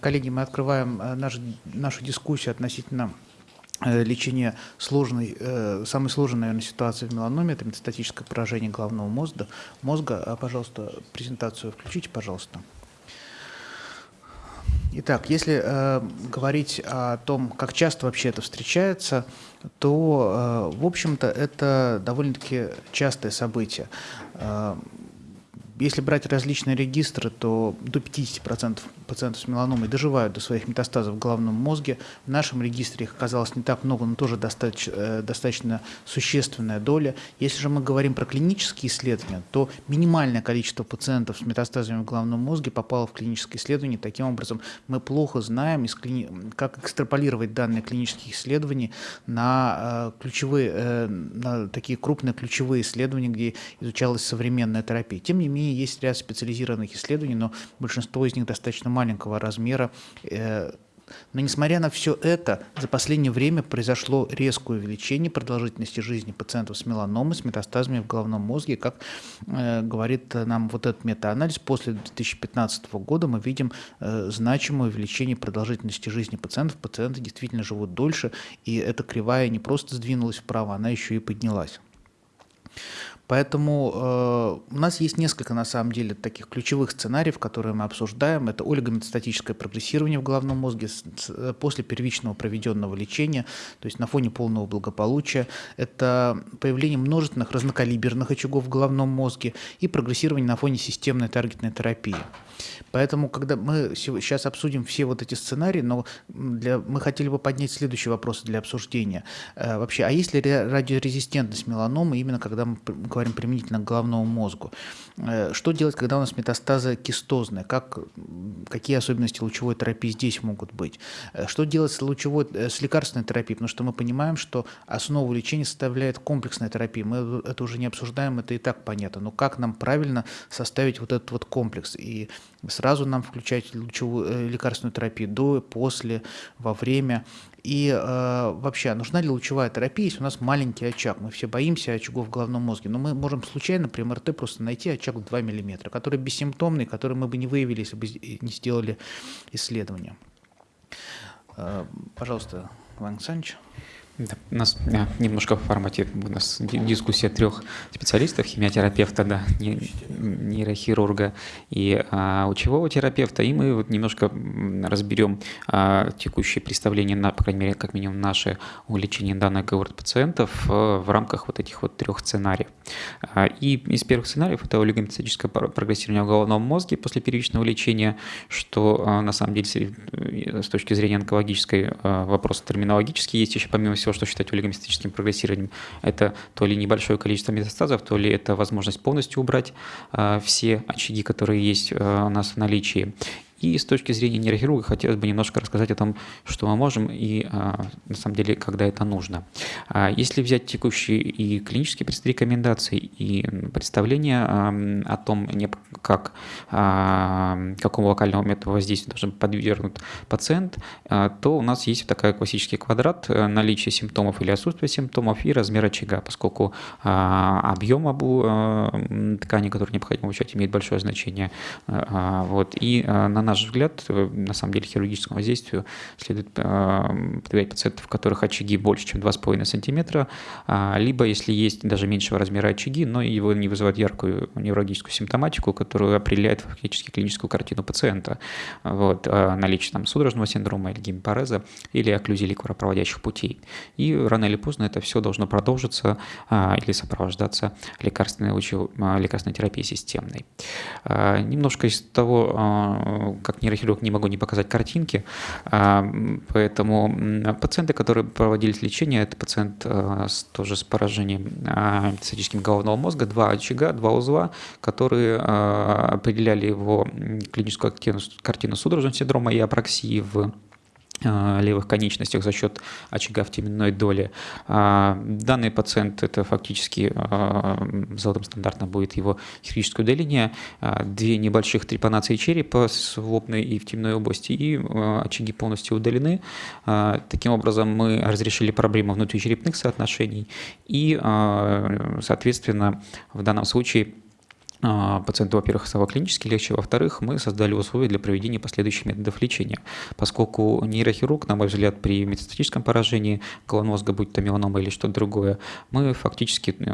Коллеги, мы открываем наш, нашу дискуссию относительно лечения сложной, самой сложной, наверное, ситуации в меланоме, это метастатическое поражение головного мозга. мозга. Пожалуйста, презентацию включите, пожалуйста. Итак, если э, говорить о том, как часто вообще это встречается, то, э, в общем-то, это довольно-таки частое событие. Э, если брать различные регистры, то до 50% пациентов с меланомой доживают до своих метастазов в головном мозге. В нашем регистре их оказалось не так много, но тоже достаточно, э, достаточно существенная доля. Если же мы говорим про клинические исследования, то минимальное количество пациентов с метастазами в головном мозге попало в клиническое исследование. Таким образом, мы плохо знаем, как экстраполировать данные клинических исследований на э, ключевые, э, на такие крупные ключевые исследования, где изучалась современная терапия. Тем не менее, есть ряд специализированных исследований, но большинство из них достаточно маленького размера. Э, но несмотря на все это, за последнее время произошло резкое увеличение продолжительности жизни пациентов с меланомой, с метастазами в головном мозге. Как э, говорит нам вот этот метаанализ, после 2015 года мы видим э, значимое увеличение продолжительности жизни пациентов. Пациенты действительно живут дольше, и эта кривая не просто сдвинулась вправо, она еще и поднялась. Поэтому э, у нас есть несколько, на самом деле, таких ключевых сценариев, которые мы обсуждаем. Это олигометастатическое прогрессирование в головном мозге с, с, э, после первичного проведенного лечения, то есть на фоне полного благополучия. Это появление множественных разнокалиберных очагов в головном мозге и прогрессирование на фоне системной таргетной терапии. Поэтому, когда мы сейчас обсудим все вот эти сценарии, но для, мы хотели бы поднять следующие вопросы для обсуждения. Э, вообще, а есть ли радиорезистентность меланомы именно когда мы говорим применительно к головному мозгу? Э, что делать, когда у нас метастазы кистозные? Как, какие особенности лучевой терапии здесь могут быть? Э, что делать с, лучевой, с лекарственной терапией? Потому что мы понимаем, что основу лечения составляет комплексная терапия. Мы это уже не обсуждаем, это и так понятно. Но как нам правильно составить вот этот вот комплекс? И сразу нам включать лучевую э, лекарственную терапию до, после, во время. И э, вообще, а нужна ли лучевая терапия, если у нас маленький очаг? Мы все боимся очагов в головном мозге, но мы можем случайно при МРТ просто найти очаг в 2 мм, который бессимптомный, который мы бы не выявили, если бы не сделали исследование. Э, пожалуйста, Иван Александрович. У нас да, немножко в формате у нас дискуссия трех специалистов, химиотерапевта, да, нейрохирурга и а, лучевого терапевта, и мы вот немножко разберем а, текущее представление, на, по крайней мере, как минимум наше о лечении данных говорит пациентов а, в рамках вот этих вот трех сценариев. А, и из первых сценариев это олигомицетическое прогрессирование в головном мозге после первичного лечения, что а, на самом деле с точки зрения онкологической а, вопрос терминологический есть еще помимо всего, что считать олигомистическим прогрессированием, это то ли небольшое количество метастазов, то ли это возможность полностью убрать э, все очаги, которые есть э, у нас в наличии. И с точки зрения нейрохирурга хотелось бы немножко рассказать о том, что мы можем и а, на самом деле, когда это нужно. А, если взять текущие и клинические рекомендации, и представления о том, как, а, какому локальному методу воздействия должен подвергнут пациент, то у нас есть такой классический квадрат э, наличия симптомов или отсутствия симптомов и размер очага, поскольку объем ткани, который необходимо получать, имеет большое значение. Вот, и на наш наш взгляд, э, на самом деле хирургическому воздействию следует э, подвергать пациентов, у которых очаги больше, чем 2,5 см, а, либо если есть даже меньшего размера очаги, но его не вызывают яркую неврологическую симптоматику, которая определяет фактически клиническую картину пациента. Вот, а, наличие там, судорожного синдрома или гемипареза или окклюзии ликворопроводящих путей. И рано или поздно это все должно продолжиться а, или сопровождаться лекарственной, лекарственной терапией системной. Немножко из того, как нейрохирург не могу не показать картинки, а, поэтому пациенты, которые проводились лечение, это пациент а, с, тоже с поражением цитическим головного мозга, два очага, два узла, которые а, определяли его клиническую картину, картину судорожного синдрома и апраксии в Э, левых конечностях за счет очага в теменной доли. А, данный пациент это фактически э, золотым стандартом будет его хирургическое удаление, а, две небольших трепанации черепа с лобной и в темной области, и э, очаги полностью удалены. А, таким образом мы разрешили проблему внутричерепных соотношений и, соответственно, в данном случае пациенту, во-первых, клинически легче, во-вторых, мы создали условия для проведения последующих методов лечения, поскольку нейрохирург, на мой взгляд, при метастатическом поражении головного мозга, будь то меланома или что-то другое, мы фактически э,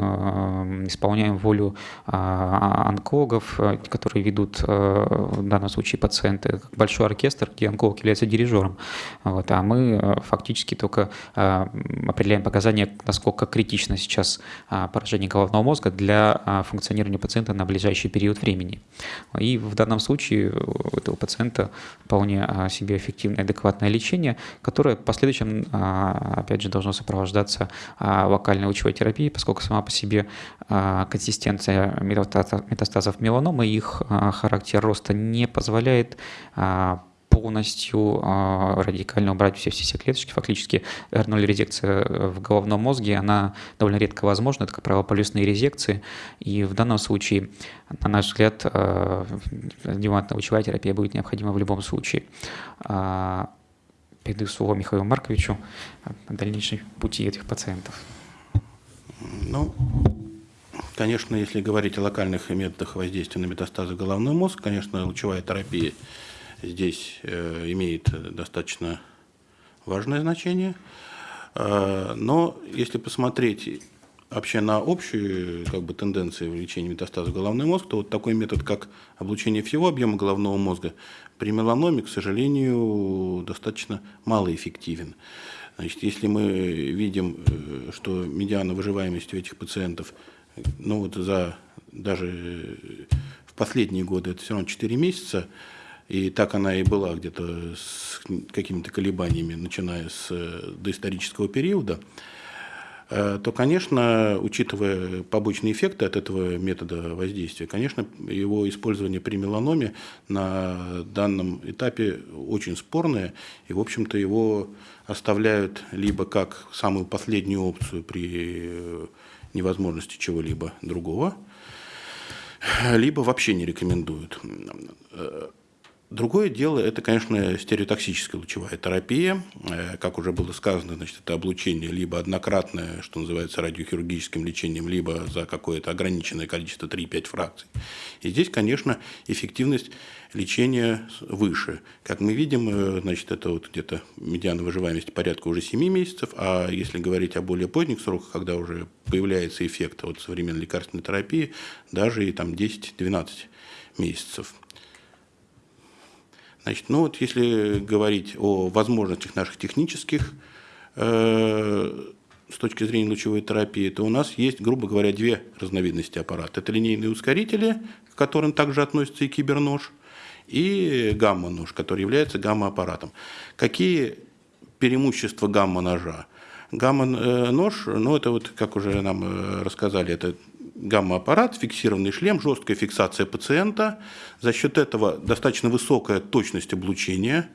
исполняем волю э, онкологов, которые ведут э, в данном случае пациенты, как большой оркестр, где онколог является дирижером, вот, а мы фактически только э, определяем показания, насколько критично сейчас э, поражение головного мозга для э, функционирования пациента на ближайший период времени. И в данном случае у этого пациента вполне а, себе эффективное, адекватное лечение, которое в последующем, а, опять же, должно сопровождаться а, локальной лучевой терапией, поскольку сама по себе консистенция метастазов меланомы и их характер роста не позволяет полностью э, радикально убрать все, все, все клеточки. Фактически R0 резекция в головном мозге, она довольно редко возможна, это, как правило, полюсные резекции. И в данном случае, на наш взгляд, э, лучевая терапия будет необходима в любом случае. Э, передаю слово Михаилу Марковичу о дальнейшем пути этих пациентов. Ну, конечно, если говорить о локальных методах воздействия на метастазы головной мозг, конечно, лучевая терапия – здесь э, имеет достаточно важное значение. Э, но если посмотреть вообще на общие как бы, тенденции в лечении метастаза головной мозг, то вот такой метод, как облучение всего объема головного мозга, при меланоме, к сожалению, достаточно малоэффективен. Значит, если мы видим, э, что медиана выживаемости у этих пациентов, ну вот за даже в последние годы это все равно 4 месяца, и так она и была где-то с какими-то колебаниями, начиная с э, доисторического периода, э, то, конечно, учитывая побочные эффекты от этого метода воздействия, конечно, его использование при меланоме на данном этапе очень спорное, и, в общем-то, его оставляют либо как самую последнюю опцию при э, невозможности чего-либо другого, либо вообще не рекомендуют. Другое дело, это, конечно, стереотоксическая лучевая терапия. Э, как уже было сказано, значит, это облучение либо однократное, что называется радиохирургическим лечением, либо за какое-то ограниченное количество 3-5 фракций. И здесь, конечно, эффективность лечения выше. Как мы видим, э, значит, это вот где-то медиана выживаемости порядка уже 7 месяцев, а если говорить о более поздних сроках, когда уже появляется эффект от современной лекарственной терапии, даже и там 10-12 месяцев. Значит, ну вот если говорить о возможностях наших технических э, с точки зрения лучевой терапии, то у нас есть, грубо говоря, две разновидности аппарата. Это линейные ускорители, к которым также относится и кибернож, и гамма-нож, который является гамма-аппаратом. Какие преимущества гамма-ножа? Гамма-нож, ну это вот, как уже нам э, рассказали, это гамма-аппарат, фиксированный шлем, жесткая фиксация пациента. За счет этого достаточно высокая точность облучения.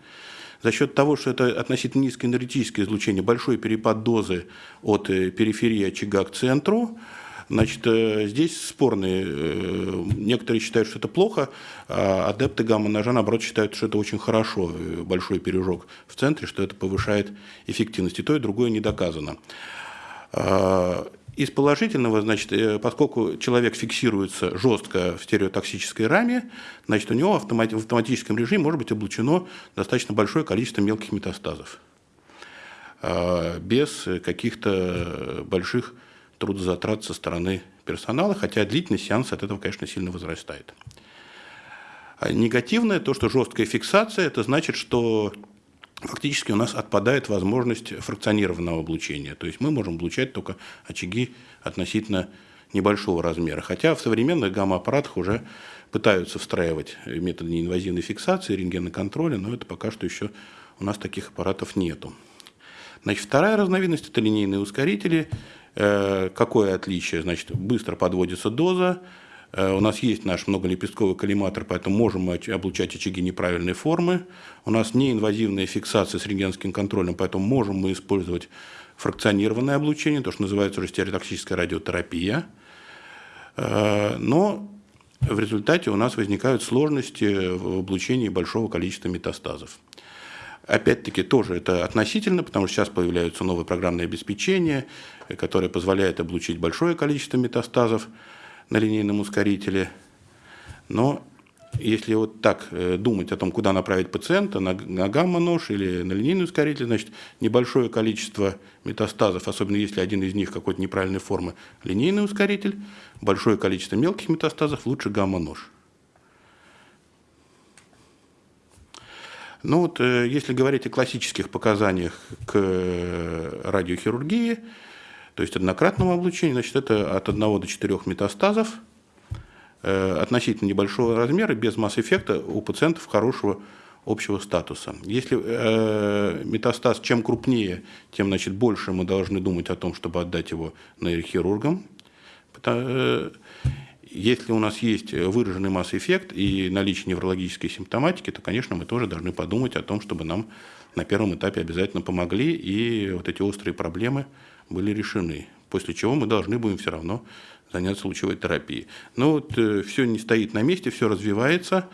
За счет того, что это относительно низкое энергетическое излучение, большой перепад дозы от э, периферии очага к центру, Значит, э, здесь спорные. Э, некоторые считают, что это плохо, а адепты гамма-ножа, наоборот, считают, что это очень хорошо, большой пережог в центре, что это повышает эффективность. И то, и другое не доказано. Из положительного, значит, э, поскольку человек фиксируется жестко в стереотоксической раме, значит, у него в автоматическом режиме может быть облучено достаточно большое количество мелких метастазов а, без каких-то больших трудозатрат со стороны персонала, хотя длительность сеанса от этого, конечно, сильно возрастает. А негативное, то, что жесткая фиксация, это значит, что фактически у нас отпадает возможность фракционированного облучения. То есть мы можем облучать только очаги относительно небольшого размера. Хотя в современных гамма-аппаратах уже пытаются встраивать методы неинвазивной фиксации, рентгеноконтроля, но это пока что еще у нас таких аппаратов нету. Значит, вторая разновидность – это линейные ускорители. Э, какое отличие? Значит, быстро подводится доза, у нас есть наш многолепестковый коллиматор, поэтому можем мы облучать очаги неправильной формы. У нас неинвазивная фиксация с рентгенским контролем, поэтому можем мы использовать фракционированное облучение, то, что называется уже стереотоксическая радиотерапия. Э, но в результате у нас возникают сложности в облучении большого количества метастазов. Опять-таки тоже это относительно, потому что сейчас появляются новые программные обеспечения, которые позволяют облучить большое количество метастазов на линейном ускорителе. Но если вот так э, думать о том, куда направить пациента, на, на гамма-нож или на линейный ускоритель, значит, небольшое количество метастазов, особенно если один из них какой-то неправильной формы, линейный ускоритель, большое количество мелких метастазов, лучше гамма-нож. Ну вот, э, если говорить о классических показаниях к э, радиохирургии, то есть однократному облучению, значит, это от 1 до 4 метастазов – Э, относительно небольшого размера, без масс-эффекта, у пациентов хорошего общего статуса. Если э, метастаз чем крупнее, тем значит, больше мы должны думать о том, чтобы отдать его нейрохирургам. Э, если у нас есть выраженный масс-эффект и наличие неврологической симптоматики, то, конечно, мы тоже должны подумать о том, чтобы нам на первом этапе обязательно помогли, и вот эти острые проблемы были решены. После чего мы должны будем все равно заняться лучевой терапией. Но вот э, все не стоит на месте, все развивается.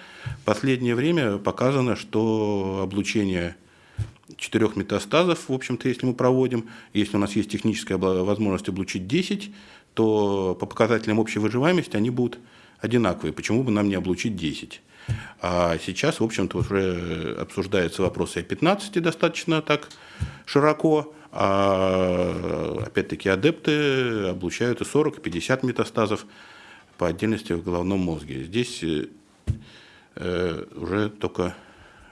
Последнее время показано, что облучение четырех метастазов, в общем-то, если мы проводим, если у нас есть техническая возможность облучить 10, то по показателям общей выживаемости они будут одинаковые. Почему бы нам не облучить 10? А сейчас, в общем-то, уже обсуждается вопрос о 15 достаточно так широко. А опять-таки адепты облучают и 40, и 50 метастазов по отдельности в головном мозге. Здесь э, уже только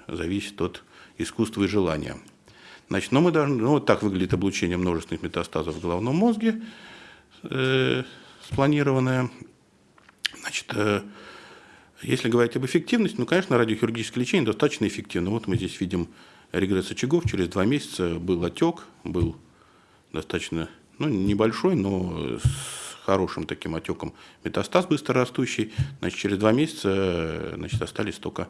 зависит от искусства и желания. Значит, но мы должны, ну, вот так выглядит облучение множественных метастазов в головном мозге, э, спланированное. Значит, э, если говорить об эффективности, ну, конечно, радиохирургическое лечение достаточно эффективно. Вот мы здесь видим регресс очагов. Через два месяца был отек, был достаточно ну, небольшой, но с хорошим таким отеком метастаз быстрорастущий. Значит, через два месяца значит, остались только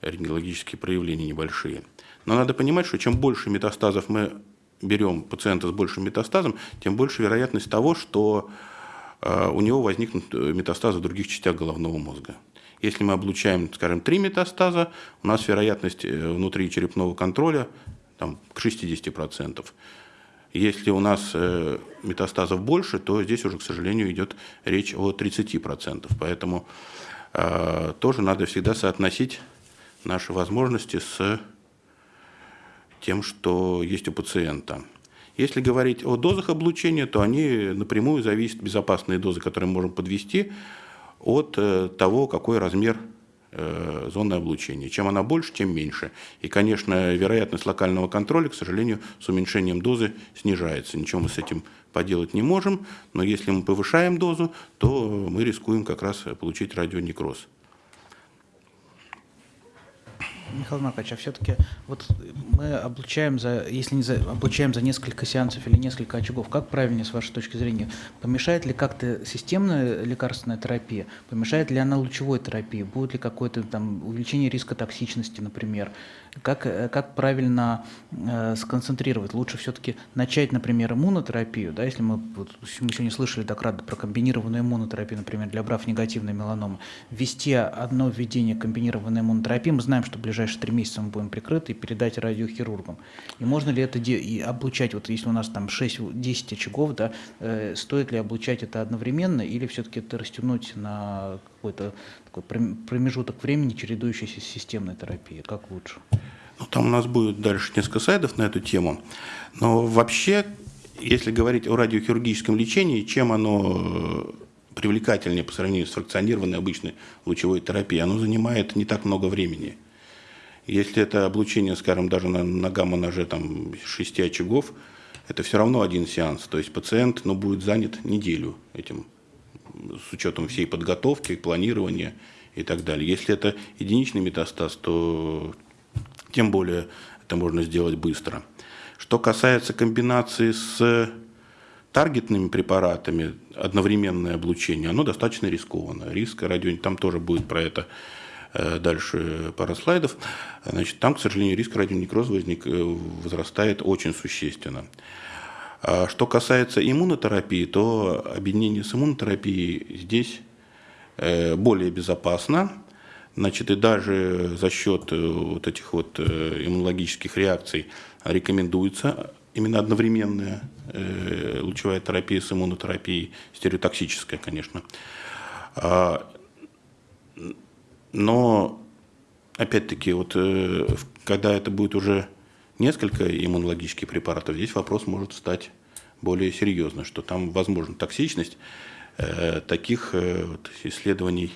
рентгенологические проявления небольшие. Но надо понимать, что чем больше метастазов мы берем пациента с большим метастазом, тем больше вероятность того, что э, у него возникнут метастазы в других частях головного мозга. Если мы облучаем, скажем, три метастаза, у нас вероятность э, внутри черепного контроля там, к 60%. Если у нас э, метастазов больше, то здесь уже, к сожалению, идет речь о 30%. Поэтому э, тоже надо всегда соотносить наши возможности с тем, что есть у пациента. Если говорить о дозах облучения, то они напрямую зависят, безопасные дозы, которые мы можем подвести, от э, того, какой размер э, зоны облучения. Чем она больше, тем меньше. И, конечно, вероятность локального контроля, к сожалению, с уменьшением дозы снижается. Ничего мы с этим поделать не можем, но если мы повышаем дозу, то мы рискуем как раз получить радионекроз. Михаил Маркович, а все-таки вот мы облучаем за, если не за, облучаем за несколько сеансов или несколько очагов, как правильнее с вашей точки зрения? Помешает ли как-то системная лекарственная терапия? Помешает ли она лучевой терапии? Будет ли какое-то там увеличение риска токсичности, например? Как, как правильно э, сконцентрировать? Лучше все-таки начать, например, иммунотерапию, да, если мы, вот, мы сегодня слышали доклад про комбинированную иммунотерапию, например, для брав негативной меланомы, ввести одно введение комбинированной иммунотерапии, мы знаем, что в ближайшие три месяца мы будем прикрыты, и передать радиохирургам. И можно ли это и облучать, вот если у нас там 6-10 очагов, да, э, стоит ли облучать это одновременно, или все-таки это растянуть на какой-то такой промежуток времени чередующейся с системной терапией? Как лучше? Ну, там у нас будет дальше несколько слайдов на эту тему. Но вообще, если говорить о радиохирургическом лечении, чем оно э, привлекательнее по сравнению с фракционированной обычной лучевой терапией, оно занимает не так много времени. Если это облучение, скажем, даже на, на гамма-ноже там, 6 очагов, это все равно один сеанс. То есть пациент ну, будет занят неделю этим с учетом всей подготовки, планирования и так далее. Если это единичный метастаз, то тем более это можно сделать быстро. Что касается комбинации с таргетными препаратами, одновременное облучение, оно достаточно рискованно. Риск радио, там тоже будет про это дальше пара слайдов. Значит, там, к сожалению, риск радионекроза возник, э, возрастает очень существенно. А что касается иммунотерапии, то объединение с иммунотерапией здесь э, более безопасно. Значит, и даже за счет э, вот этих вот э, иммунологических реакций рекомендуется именно одновременная лучевая терапия с иммунотерапией, стереотоксическая, конечно. Но, опять-таки, вот э, когда это будет уже несколько иммунологических препаратов, здесь вопрос может стать более серьезно, что там возможна токсичность. Э, таких э, вот исследований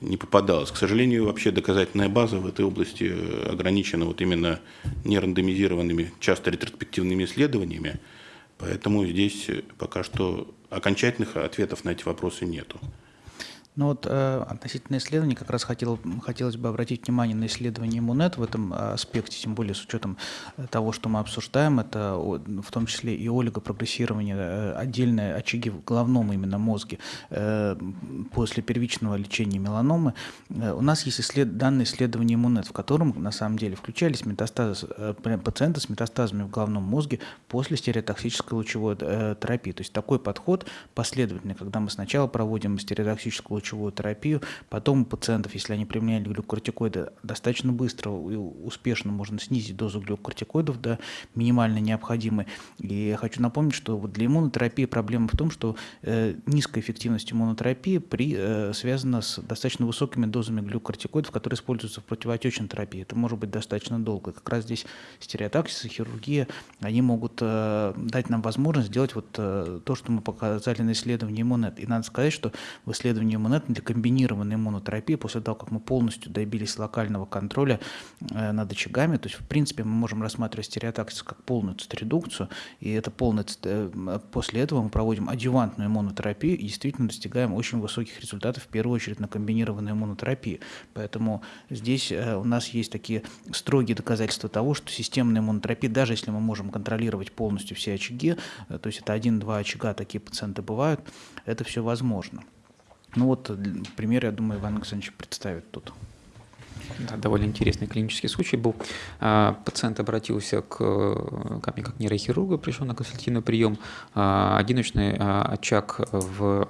не попадалось. К сожалению, вообще доказательная база в этой области ограничена вот именно нерандомизированными, часто ретроспективными исследованиями, поэтому здесь пока что окончательных ответов на эти вопросы нету. Ну вот э, относительно исследований как раз хотел, хотелось бы обратить внимание на исследование Иммунет в этом аспекте, тем более с учетом э, того, что мы обсуждаем, это в том числе и олигопрогрессирование, э, отдельные очаги в головном именно мозге э, после первичного лечения меланомы. Э, у нас есть исслед, данное исследование Иммунет, в котором на самом деле включались метастазы, э, пациенты с метастазами в головном мозге после стереотоксической лучевой э, терапии. То есть такой подход последовательный, когда мы сначала проводим стереотоксическую лучевую терапию. Потом у пациентов, если они применяли глюкортикоиды, достаточно быстро и успешно можно снизить дозу глюкортикоидов до минимально необходимой. И я хочу напомнить, что вот для иммунотерапии проблема в том, что э, низкая эффективность иммунотерапии при, э, связана с достаточно высокими дозами глюкортикоидов, которые используются в противоотечной терапии. Это может быть достаточно долго. Как раз здесь стереотаксис и хирургия, они могут э, дать нам возможность сделать вот э, то, что мы показали на исследовании иммунет. И надо сказать, что в исследовании иммунет понятно, для комбинированной иммунотерапии, после того, как мы полностью добились локального контроля э, над очагами, то есть, в принципе, мы можем рассматривать стереотаксис как полную циторедукцию, и это полная, э, после этого мы проводим адювантную иммунотерапию и действительно достигаем очень высоких результатов, в первую очередь на комбинированной иммунотерапии. Поэтому здесь э, у нас есть такие строгие доказательства того, что системная иммунотерапия, даже если мы можем контролировать полностью все очаги, то есть это один-два очага, такие пациенты бывают, это все возможно. Ну вот пример, я думаю, Иван Александрович представит тут. Да, довольно интересный клинический случай был. А, пациент обратился к, ко мне как нейрохирургу, пришел на консультативный прием. А, одиночный а, очаг в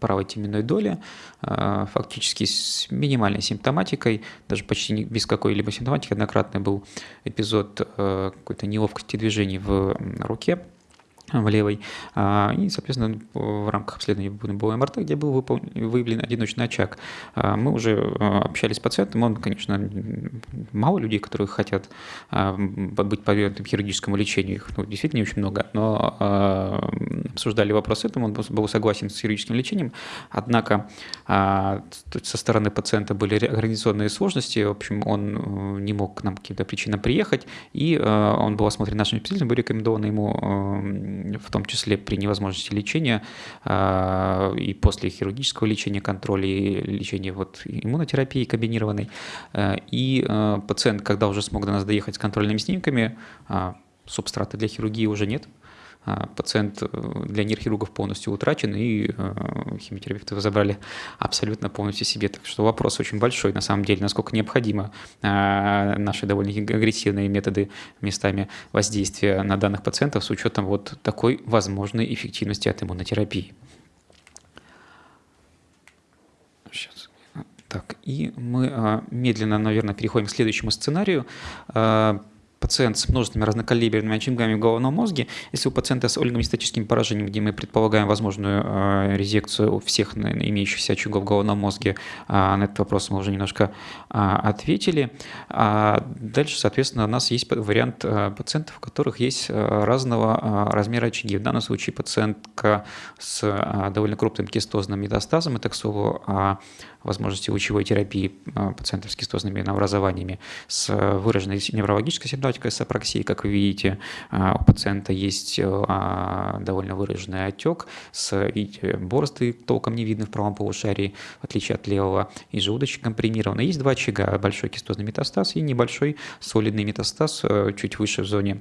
правой теменной доле, фактически с минимальной симптоматикой, даже почти без какой-либо симптоматики. Однократный был эпизод какой-то неловкости движений в руке в левой. А, и, соответственно, в рамках обследования было МРТ, где был выявлен одиночный очаг. А, мы уже а, общались с пациентом, он, конечно, мало людей, которые хотят быть подвергнутым хирургическому лечению, их ну, действительно не очень много, но обсуждали вопрос этому, он был согласен с хирургическим лечением, однако со стороны пациента были организационные сложности, в общем, он э, не мог к нам каким-то причинам приехать, и он был осмотрен нашим специалистом, был рекомендовано ему в том числе при невозможности лечения а, и после хирургического лечения, контроля и лечения вот иммунотерапии комбинированной. А, и а, пациент, когда уже смог до нас доехать с контрольными снимками, субстрата для хирургии уже нет, пациент э, для нейрохирургов полностью утрачен, и э, химиотерапевты забрали абсолютно полностью себе. Так что вопрос очень большой, на самом деле, насколько необходимо а, наши довольно агрессивные методы местами воздействия на данных пациентов с учетом вот такой возможной эффективности от иммунотерапии. Сейчас. Так, и мы а, медленно, наверное, переходим к следующему сценарию пациент с множественными разнокалиберными очагами в головном мозге, если у пациента с олигоместатическим поражением, где мы предполагаем возможную э, резекцию всех имеющихся очагов в головном мозге, э, на этот вопрос мы уже немножко э, ответили. А дальше, соответственно, у нас есть вариант э, пациентов, у которых есть э, разного размера очаги. В данном случае пациентка с довольно крупным кистозным метастазом, это, к слову, э, возможности лучевой терапии а, пациентов с кистозными новообразованиями с выраженной неврологической симптоматикой с как вы видите, а, у пациента есть а, довольно выраженный отек с видите, борозды толком не видно в правом полушарии, в отличие от левого, и желудочек компримирован. Есть два очага, большой кистозный метастаз и небольшой солидный метастаз чуть выше в зоне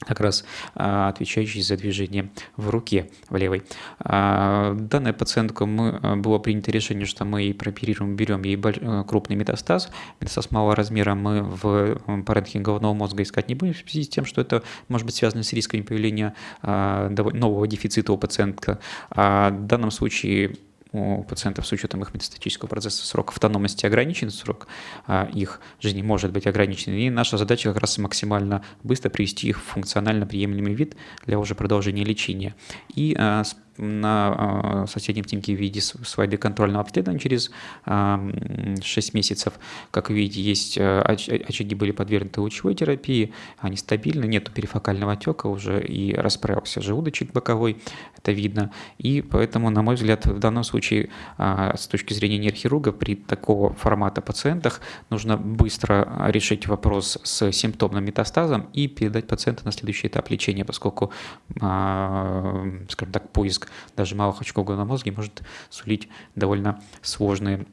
как раз а, отвечающий за движение в руке, в левой. А, данная пациентка, мы, а, было принято решение, что мы ей прооперируем, берем ей крупный метастаз. Метастаз малого размера мы в паренхе головного мозга искать не будем в связи с тем, что это может быть связано с рисками появления нового дефицита у пациентка. В данном случае у пациентов с учетом их метастатического процесса срок автономности ограничен, срок а, их жизни может быть ограничен. И наша задача как раз максимально быстро привести их в функционально приемлемый вид для уже продолжения лечения. И а, на соседнем снимке в виде слайды контрольного обследования через 6 месяцев. Как видите, есть очаги были подвергнуты лучевой терапии, они стабильны, нету перифокального отека уже и расправился желудочек боковой, это видно. И поэтому, на мой взгляд, в данном случае с точки зрения нейрохирурга при такого формата пациентах нужно быстро решить вопрос с симптомным метастазом и передать пациента на следующий этап лечения, поскольку, скажем так, поиск даже малых очков головного мозга может сулить довольно сложные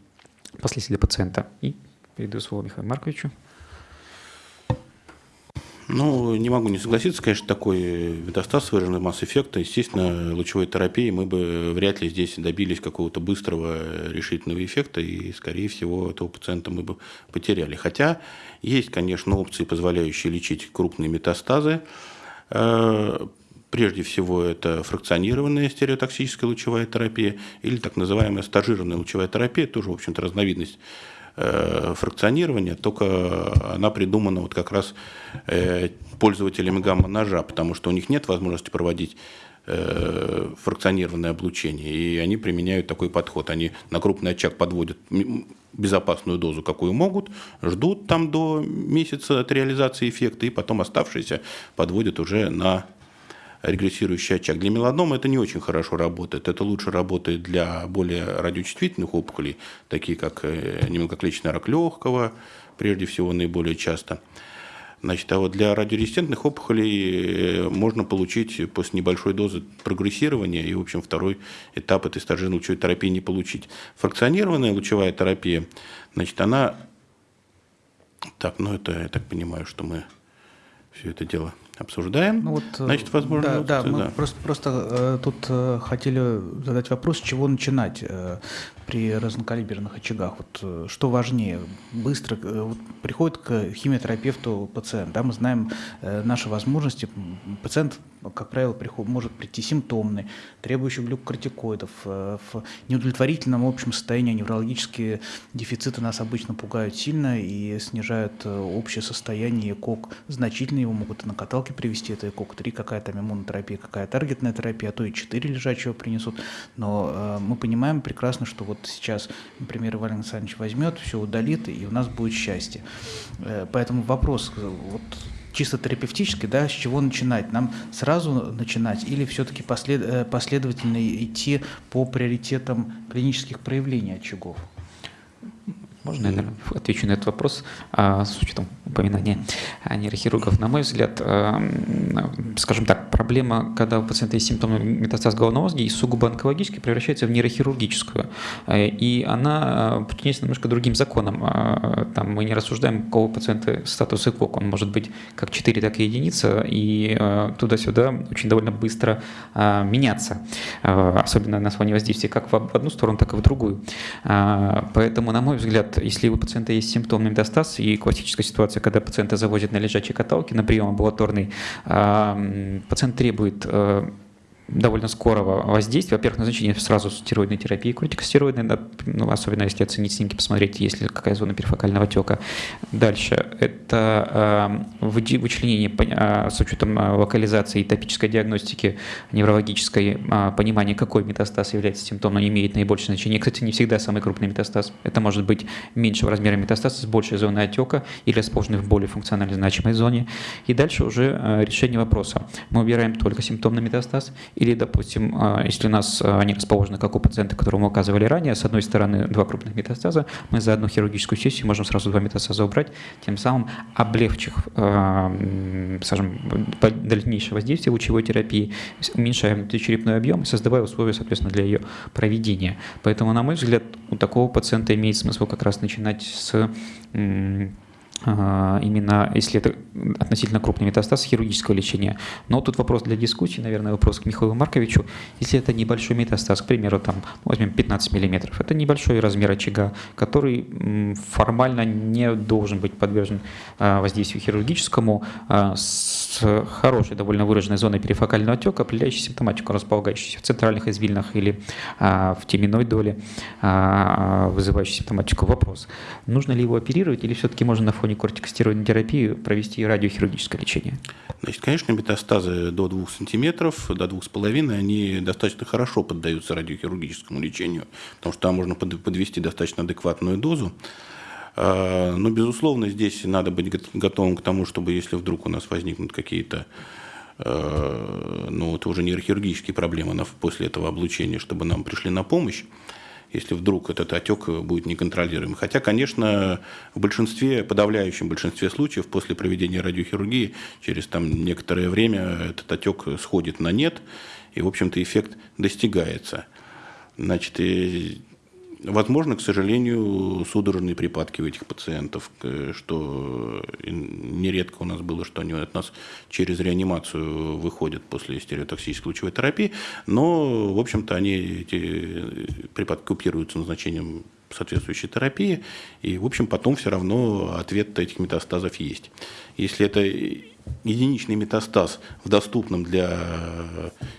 последствия для пациента. И передаю слово Михаилу Марковичу. Ну, не могу не согласиться, конечно, такой метастаз выраженный масс-эффекта. Естественно, лучевой терапией мы бы вряд ли здесь добились какого-то быстрого решительного эффекта, и, скорее всего, этого пациента мы бы потеряли. Хотя есть, конечно, опции, позволяющие лечить крупные метастазы. Прежде всего, это фракционированная стереотоксическая лучевая терапия или так называемая стажированная лучевая терапия, тоже, в общем-то, разновидность Э, фракционирования, только она придумана вот как раз э, пользователями гамма-ножа, потому что у них нет возможности проводить э, фракционированное облучение, и они применяют такой подход. Они на крупный очаг подводят безопасную дозу, какую могут, ждут там до месяца от реализации эффекта, и потом оставшиеся подводят уже на регрессирующий очаг. Для меланомы это не очень хорошо работает. Это лучше работает для более радиочувствительных опухолей, такие как э, немногоклеточный рак легкого, прежде всего наиболее часто. Значит, а вот для радиорезистентных опухолей э, можно получить после небольшой дозы прогрессирования и, в общем, второй этап этой стажирной лучевой терапии не получить. Фракционированная лучевая терапия, значит, она... Так, ну это, я так понимаю, что мы все это дело обсуждаем. Ну, вот, Значит, э, возможно... Да, да, мы да. просто, просто э, тут э, хотели задать вопрос, с чего начинать э, при разнокалиберных очагах. Вот, э, что важнее, быстро э, вот, приходит к химиотерапевту пациент, да, мы знаем э, наши возможности, пациент как правило, приход, может прийти симптомный, требующий глюкокортикоидов. Э, в неудовлетворительном общем состоянии неврологические дефициты нас обычно пугают сильно и снижают э, общее состояние КОК значительно. Его могут и на каталке привести, это КОК-3, какая там иммунотерапия, какая таргетная терапия, а то и 4 лежачего принесут. Но э, мы понимаем прекрасно, что вот сейчас, например, Иван Александрович возьмет, все удалит, и у нас будет счастье. Э, поэтому вопрос, вот чисто терапевтически, да, с чего начинать? Нам сразу начинать или все-таки послед, э, последовательно идти по приоритетам клинических проявлений очагов? Можно я, наверное, отвечу на этот вопрос а, с учетом упоминания нейрохирургов. На мой взгляд, а, скажем так, проблема, когда у пациента есть симптомы метастаз головного мозга и сугубо онкологически превращается в нейрохирургическую. А, и она подчиняется немножко другим законам. Там мы не рассуждаем, у кого пациента статус ЭКОК. Он может быть как 4, так и единица, и туда-сюда очень довольно быстро меняться. Особенно на фоне воздействия как в одну сторону, так и в другую. Поэтому, на мой взгляд, если у пациента есть симптомный метастаз и классическая ситуация, когда пациента завозят на лежачей каталке на прием амбулаторный, пациент требует э, довольно скорого воздействия. Во-первых, назначение сразу стероидной терапии, кортикостероидной, ну, особенно если оценить снимки, посмотреть, есть ли какая зона перифокального отека. Дальше это э, вычленение с учетом э, локализации и топической диагностики неврологической, э, понимание, какой метастаз является симптомом, имеет наибольшее значение. Кстати, не всегда самый крупный метастаз. Это может быть меньшего размера метастаз с большей зоной отека или расположенный в более функционально значимой зоне. И дальше уже э, решение вопроса. Мы убираем только симптомный метастаз или, допустим, а, если у нас а, они расположены, как у пациента, которому мы указывали ранее, с одной стороны два крупных метастаза, мы за одну хирургическую сессию можем сразу два метастаза убрать, тем самым облегчив, а, скажем, дальнейшее воздействие лучевой терапии, уменьшая внутричерепной объем и создавая условия, соответственно, для ее проведения. Поэтому, на мой взгляд, у такого пациента имеет смысл как раз начинать с именно если это относительно крупный метастаз, хирургического лечения. Но тут вопрос для дискуссии, наверное, вопрос к Михаилу Марковичу. Если это небольшой метастаз, к примеру, там, возьмем 15 мм, это небольшой размер очага, который формально не должен быть подвержен а, воздействию хирургическому, а, с хорошей, довольно выраженной зоной перифокального отека, определяющей симптоматику, располагающуюся в центральных извилинах или а, в теменной доле, а, вызывающей симптоматику. Вопрос, нужно ли его оперировать или все-таки можно на фоне кортикостероидной терапии провести радиохирургическое лечение? Значит, конечно, метастазы до 2 сантиметров, до 2,5, они достаточно хорошо поддаются радиохирургическому лечению, потому что там можно подвести достаточно адекватную дозу. А, но, безусловно, здесь надо быть готовым к тому, чтобы если вдруг у нас возникнут какие-то а, ну, это уже нейрохирургические проблемы после этого облучения, чтобы нам пришли на помощь, если вдруг этот отек будет неконтролируемый. Хотя, конечно, в большинстве, подавляющем большинстве случаев после проведения радиохирургии через там, некоторое время этот отек сходит на нет, и, в общем-то, эффект достигается. Значит, и Возможно, к сожалению, судорожные припадки у этих пациентов, что нередко у нас было, что они от нас через реанимацию выходят после стереотоксической лучевой терапии, но, в общем-то, они, эти припадки купируются назначением соответствующей терапии, и, в общем, потом все равно ответ этих метастазов есть. Если это единичный метастаз в доступном для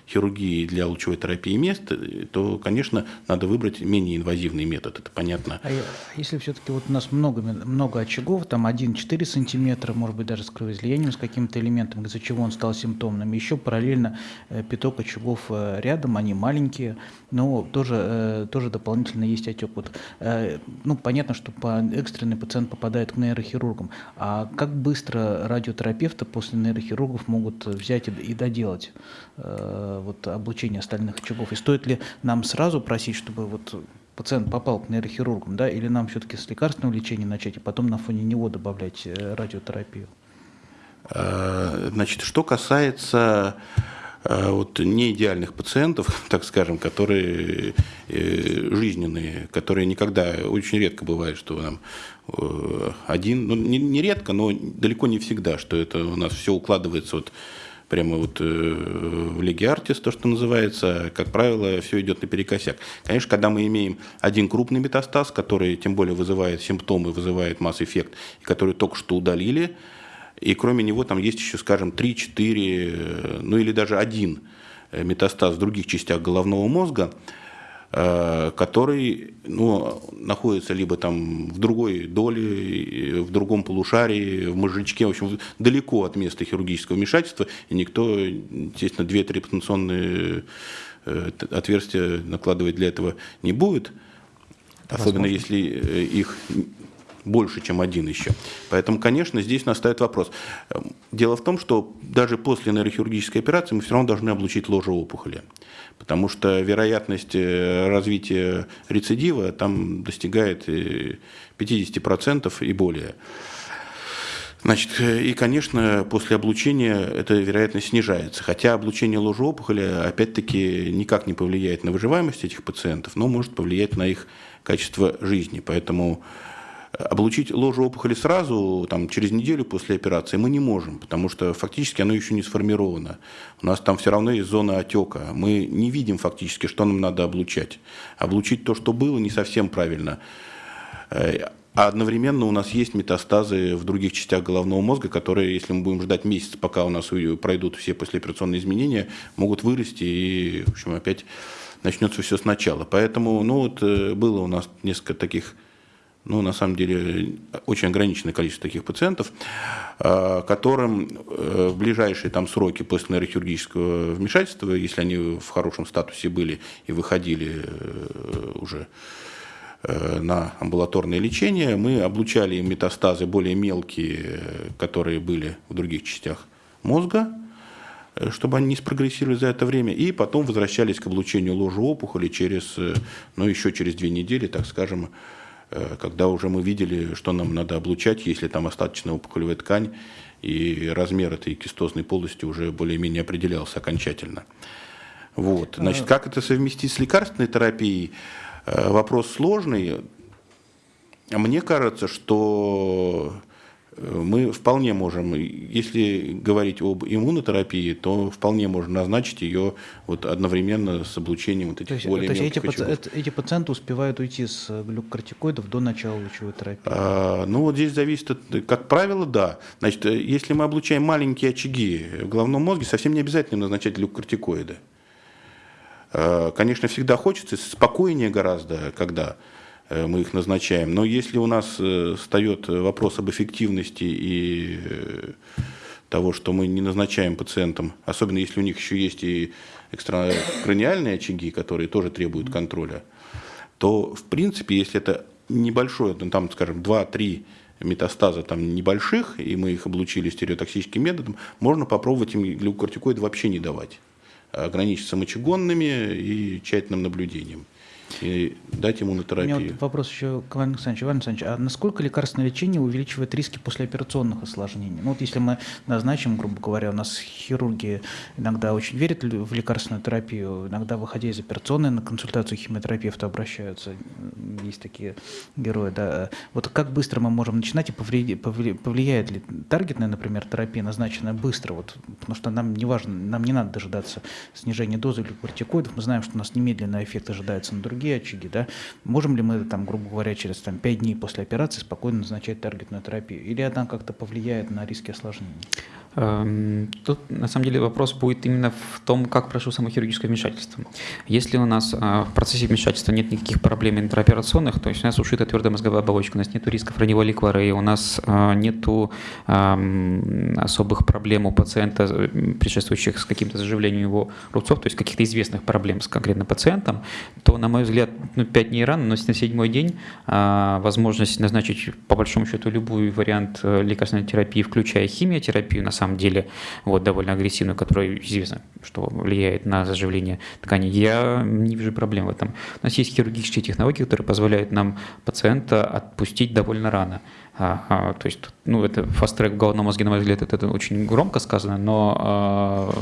хирургии, для лучевой терапии мест, то, конечно, надо выбрать менее инвазивный метод, это понятно. А, а если все-таки вот у нас много, много очагов, там 1-4 сантиметра, может быть, даже с кровоизлиянием, с каким-то элементом, из-за чего он стал симптомным, еще параллельно э, пяток очагов э, рядом, они маленькие, но тоже, э, тоже дополнительно есть отек. Вот, ну, понятно, что по экстренный пациент попадает к нейрохирургам, а как быстро радиотерапевты после нейрохирургов могут взять и доделать э, вот, облучение остальных очагов? И стоит ли нам сразу просить, чтобы вот пациент попал к нейрохирургам, да, или нам все-таки с лекарственного лечения начать и потом на фоне него добавлять э, радиотерапию? Э, значит, что касается вот не идеальных пациентов, так скажем, которые жизненные, которые никогда, очень редко бывает, что нам один, ну, не, не редко, но далеко не всегда, что это у нас все укладывается вот прямо вот э, в Лиге Артис, то, что называется, как правило, все идет наперекосяк. Конечно, когда мы имеем один крупный метастаз, который тем более вызывает симптомы, вызывает масс-эффект, который только что удалили, и кроме него там есть еще, скажем, 3-4, э, ну или даже один метастаз в других частях головного мозга, Э, который ну, находится либо там в другой доле, в другом полушарии, в мозжечке, в общем, далеко от места хирургического вмешательства, и никто, естественно, две трепанационные э, отверстия накладывать для этого не будет, особенно если э, их больше, чем один еще. Поэтому, конечно, здесь настает вопрос. Дело в том, что даже после нейрохирургической операции мы все равно должны облучить ложе опухоли, потому что вероятность э, развития рецидива там достигает 50% э, и более. Значит, э, и, конечно, после облучения эта вероятность снижается. Хотя облучение ложи опухоли, опять-таки, никак не повлияет на выживаемость этих пациентов, но может повлиять на их качество жизни. Поэтому Облучить ложу опухоли сразу, там, через неделю после операции мы не можем, потому что фактически оно еще не сформировано. У нас там все равно есть зона отека. Мы не видим фактически, что нам надо облучать. Облучить то, что было, не совсем правильно. Э, а одновременно у нас есть метастазы в других частях головного мозга, которые, если мы будем ждать месяц, пока у нас пройдут все послеоперационные изменения, могут вырасти и, в общем, опять начнется все сначала. Поэтому, ну вот, э, было у нас несколько таких ну, на самом деле, очень ограниченное количество таких пациентов, а, которым э, в ближайшие там, сроки после нейрохирургического вмешательства, если они в хорошем статусе были и выходили э, уже э, на амбулаторное лечение, мы облучали им метастазы более мелкие, которые были в других частях мозга, чтобы они не спрогрессировали за это время, и потом возвращались к облучению ложи опухоли через, ну, еще через две недели, так скажем, Э, когда уже мы видели, что нам надо облучать, если там остаточная опухолевая ткань, и размер этой кистозной полости уже более-менее определялся окончательно. Вот. Значит, как это совместить с лекарственной терапией? Э, вопрос сложный. Мне кажется, что мы вполне можем, если говорить об иммунотерапии, то вполне можно назначить ее вот одновременно с облучением вот этих то есть, более то есть эти, паци- эти пациенты успевают уйти с глюкокортикоидов до начала лучевой терапии? А, ну вот здесь зависит, от, как правило, да. Значит, э, если мы облучаем маленькие очаги в головном мозге, совсем не обязательно назначать глюкокортикоиды. А, конечно, всегда хочется, спокойнее гораздо, когда Э, мы их назначаем. Но если у нас э, встает вопрос об эффективности и э, того, что мы не назначаем пациентам, особенно если у них еще есть и экстракраниальные очаги, которые тоже требуют контроля, то, в принципе, если это небольшое, ну, там, скажем, 2-3 метастаза там небольших, и мы их облучили стереотоксическим методом, можно попробовать им глюкокортикоид вообще не давать, ограничиться мочегонными и тщательным наблюдением и дать ему на терапию. У меня вот вопрос еще к Ивану Александровичу. Иван Александрович, а насколько лекарственное лечение увеличивает риски послеоперационных осложнений? Ну вот если мы назначим, грубо говоря, у нас хирурги иногда очень верят в лекарственную терапию, иногда, выходя из операционной на консультацию химиотерапевта обращаются, есть такие герои, да. Вот как быстро мы можем начинать и повлияет ли таргетная, например, терапия, назначенная быстро, вот, потому что нам не важно, нам не надо дожидаться снижения дозы глюкортикоидов, мы знаем, что у нас немедленный эффект ожидается на другие другие очаги, да, можем ли мы, там, грубо говоря, через там, 5 дней после операции спокойно назначать таргетную терапию? Или она как-то повлияет на риски осложнений? Эм, тут на самом деле вопрос будет именно в том, как прошло само хирургическое вмешательство. Если у нас а, в процессе вмешательства нет никаких проблем интраоперационных, то есть у нас ушита твердая мозговая оболочка, у нас нет рисков раневой ликвары, у нас а, нет особых проблем у пациента, предшествующих с каким-то заживлением его рубцов, то есть каких-то известных проблем с конкретным пациентом, то, на мой взгляд, ну, 5 дней рано, но на седьмой день возможность назначить по большому счету любой вариант э, лекарственной терапии, включая химиотерапию, на самом деле вот, довольно агрессивную, которая известно, что влияет на заживление тканей, я не вижу проблем в этом. У нас есть хирургические технологии, которые позволяют нам пациента отпустить довольно рано. А, а, то есть, ну, это фаст-трек в головном мозге, на мой взгляд, это, это очень громко сказано, но а,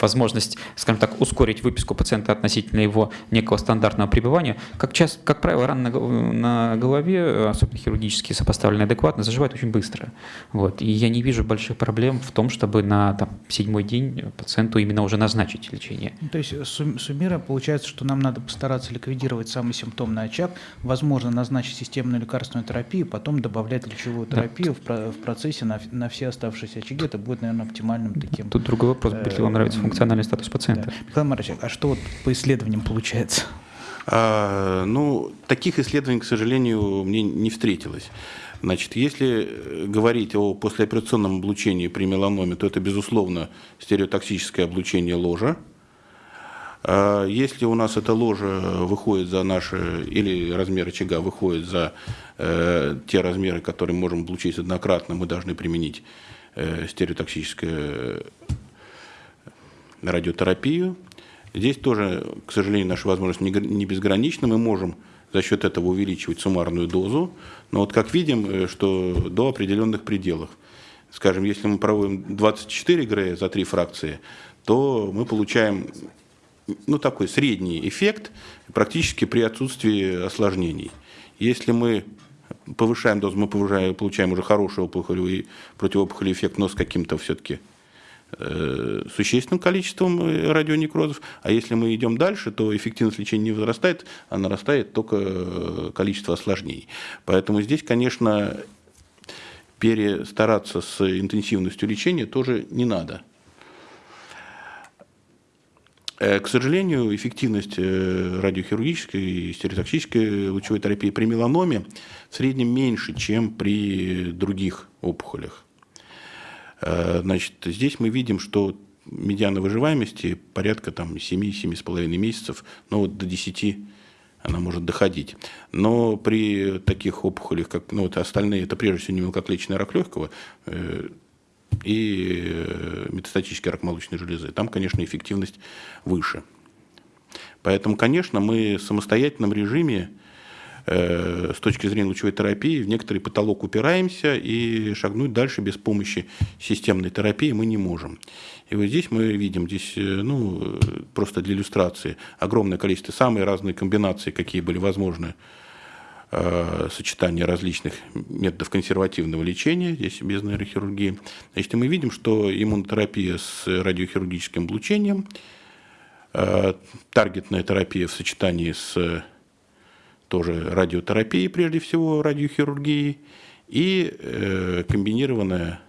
возможность, скажем так, ускорить выписку пациента относительно его некого стандартного пребывания, как, часто, как правило, раны на, на голове, особенно хирургически сопоставленные адекватно, заживают очень быстро. Вот. И я не вижу больших проблем в том, чтобы на там, седьмой день пациенту именно уже назначить лечение. Ну, то есть суммируя, получается, что нам надо постараться ликвидировать самый симптомный очаг, возможно, назначить системную лекарственную терапию, потом добавлять лечевую терапию да. в, в процессе на, на все оставшиеся очаги. Это будет, наверное, оптимальным таким. Тут другой вопрос, будет ли вам нравится функциональный статус пациента. Да. Михаил Марович, а что вот по исследованиям получается? А, ну, таких исследований, к сожалению, мне не встретилось. Значит, если говорить о послеоперационном облучении при меланоме, то это, безусловно, стереотоксическое облучение ложа. А если у нас эта ложа выходит за наши, или размер очага выходит за э, те размеры, которые мы можем облучить однократно, мы должны применить э, стереотоксическое радиотерапию. Здесь тоже, к сожалению, наша возможность не безгранична. Мы можем за счет этого увеличивать суммарную дозу, но вот как видим, э, что до определенных пределов. Скажем, если мы проводим 24 ГРЭ за три фракции, то мы получаем ну, такой средний эффект практически при отсутствии осложнений. Если мы повышаем дозу, мы повышаем, получаем уже хороший опухолевый, противоопухолевый эффект, но с каким-то все-таки существенным количеством э, радионекрозов, а если мы идем дальше, то эффективность лечения не возрастает, а нарастает только э, количество осложнений. Поэтому здесь, конечно, перестараться с интенсивностью лечения тоже не надо. К сожалению, эффективность радиохирургической и стереотоксической лучевой терапии при меланоме в среднем меньше, чем при других опухолях. Э, значит, здесь мы видим, что медиана выживаемости порядка там 7-7,5 месяцев, но вот до 10 она может доходить. Но при таких опухолях, как ну, вот остальные, это прежде всего не мелкоклеточный рак легкого э, и э, метастатический рак молочной железы, там, конечно, эффективность выше. Поэтому, конечно, мы в самостоятельном режиме Э, с точки зрения лучевой терапии в некоторый потолок упираемся и шагнуть дальше без помощи системной терапии мы не можем. И вот здесь мы видим, здесь, э, ну, просто для иллюстрации, огромное количество, самые разные комбинации, какие были возможны э, сочетание различных методов консервативного лечения, здесь без нейрохирургии. Значит, мы видим, что иммунотерапия с радиохирургическим облучением, э, таргетная терапия в сочетании с тоже радиотерапией, прежде всего радиохирургией, и э, комбинированная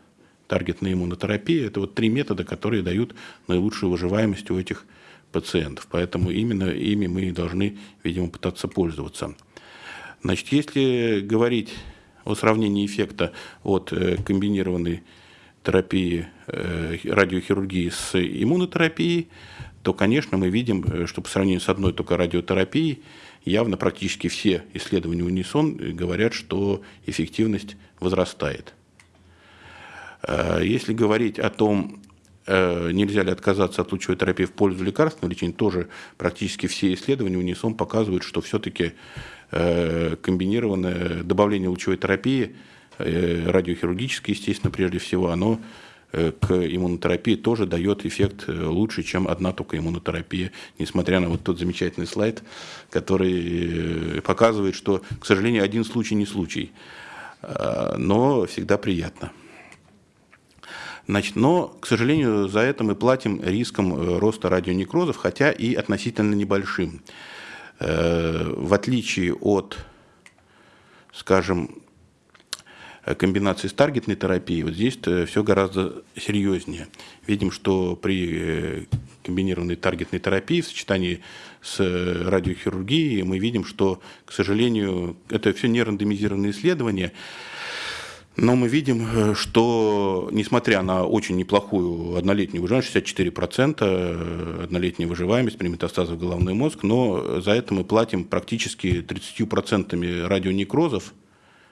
таргетная иммунотерапия. Это вот три метода, которые дают наилучшую выживаемость у этих пациентов. Поэтому именно ими мы должны, видимо, пытаться пользоваться. Значит, если говорить о сравнении эффекта от э, комбинированной терапии э, радиохирургии с иммунотерапией, то, конечно, мы видим, э, что по сравнению с одной только радиотерапией, явно практически все исследования унисон говорят, что эффективность возрастает. Если говорить о том, Э, нельзя ли отказаться от лучевой терапии в пользу лекарственного лечения, тоже практически все исследования унисон показывают, что все-таки э, комбинированное добавление лучевой терапии, э, радиохирургической, естественно, прежде всего, оно к иммунотерапии тоже дает эффект лучше, чем одна только иммунотерапия, несмотря на вот тот замечательный слайд, который показывает, что, к сожалению, один случай не случай, но всегда приятно. Значит, но, к сожалению, за это мы платим риском э, роста радионекрозов, хотя и относительно небольшим. Э, в отличие от, скажем, комбинации с таргетной терапией, вот здесь все гораздо серьезнее. Видим, что при э, комбинированной таргетной терапии в сочетании с радиохирургией мы видим, что, к сожалению, это все не рандомизированные исследования, но мы видим, э, что несмотря на очень неплохую однолетнюю выживаемость, 64% э, однолетняя выживаемость при метастазах в головной мозг, но за это мы платим практически 30% радионекрозов,